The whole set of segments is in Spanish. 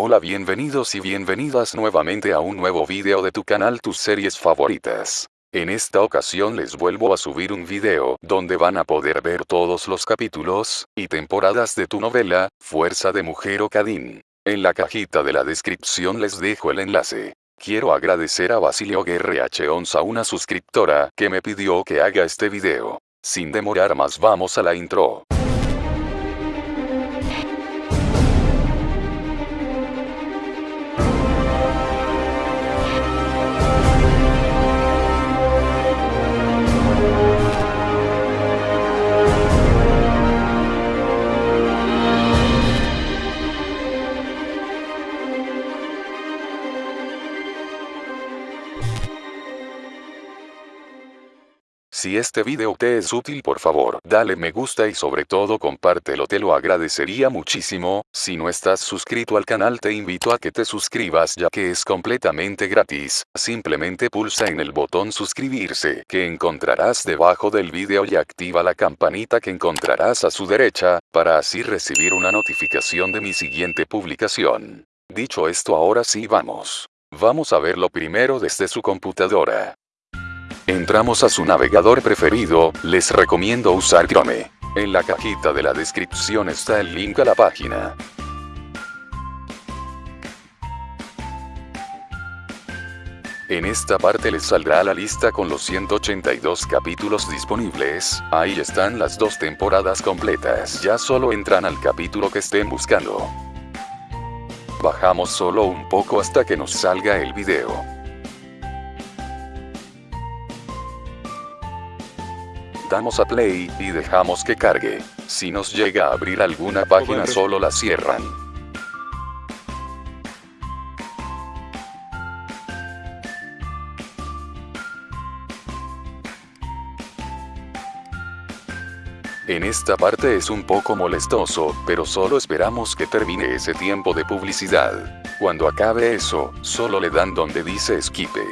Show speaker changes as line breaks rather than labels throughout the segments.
Hola bienvenidos y bienvenidas nuevamente a un nuevo video de tu canal tus series favoritas. En esta ocasión les vuelvo a subir un video donde van a poder ver todos los capítulos y temporadas de tu novela, Fuerza de Mujer o. En la cajita de la descripción les dejo el enlace. Quiero agradecer a Basilio Guerre H11 una suscriptora que me pidió que haga este video. Sin demorar más vamos a la intro. Si este video te es útil por favor, dale me gusta y sobre todo compártelo te lo agradecería muchísimo, si no estás suscrito al canal te invito a que te suscribas ya que es completamente gratis, simplemente pulsa en el botón suscribirse que encontrarás debajo del video y activa la campanita que encontrarás a su derecha, para así recibir una notificación de mi siguiente publicación. Dicho esto ahora sí vamos. Vamos a verlo primero desde su computadora. Entramos a su navegador preferido, les recomiendo usar Chrome. En la cajita de la descripción está el link a la página. En esta parte les saldrá la lista con los 182 capítulos disponibles, ahí están las dos temporadas completas, ya solo entran al capítulo que estén buscando. Bajamos solo un poco hasta que nos salga el video. Damos a play, y dejamos que cargue. Si nos llega a abrir alguna página solo la cierran. En esta parte es un poco molestoso, pero solo esperamos que termine ese tiempo de publicidad. Cuando acabe eso, solo le dan donde dice esquipe.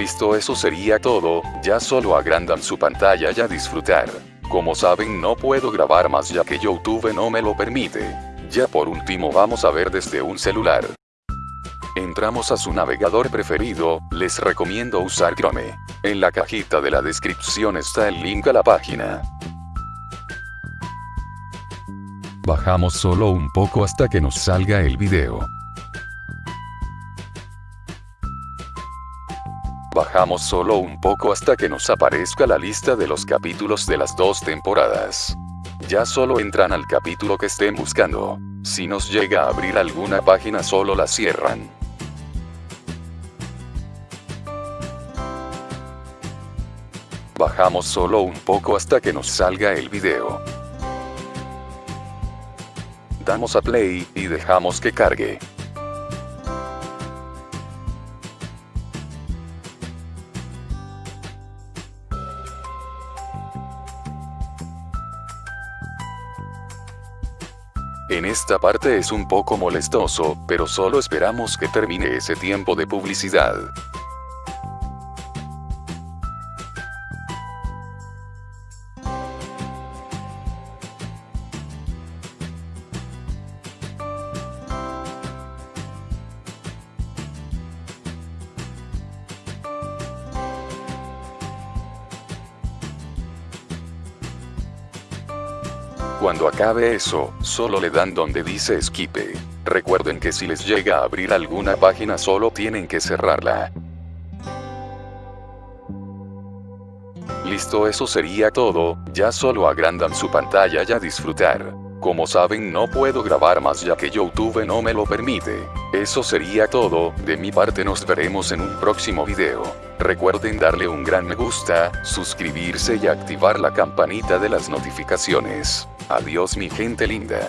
Listo eso sería todo, ya solo agrandan su pantalla y a disfrutar. Como saben no puedo grabar más ya que Youtube no me lo permite. Ya por último vamos a ver desde un celular. Entramos a su navegador preferido, les recomiendo usar Chrome. En la cajita de la descripción está el link a la página. Bajamos solo un poco hasta que nos salga el video. Bajamos solo un poco hasta que nos aparezca la lista de los capítulos de las dos temporadas. Ya solo entran al capítulo que estén buscando. Si nos llega a abrir alguna página solo la cierran. Bajamos solo un poco hasta que nos salga el video. Damos a play, y dejamos que cargue. En esta parte es un poco molestoso, pero solo esperamos que termine ese tiempo de publicidad. Cuando acabe eso, solo le dan donde dice esquipe. Recuerden que si les llega a abrir alguna página solo tienen que cerrarla. Listo eso sería todo, ya solo agrandan su pantalla y a disfrutar. Como saben no puedo grabar más ya que Youtube no me lo permite. Eso sería todo, de mi parte nos veremos en un próximo video. Recuerden darle un gran me gusta, suscribirse y activar la campanita de las notificaciones. Adiós mi gente linda.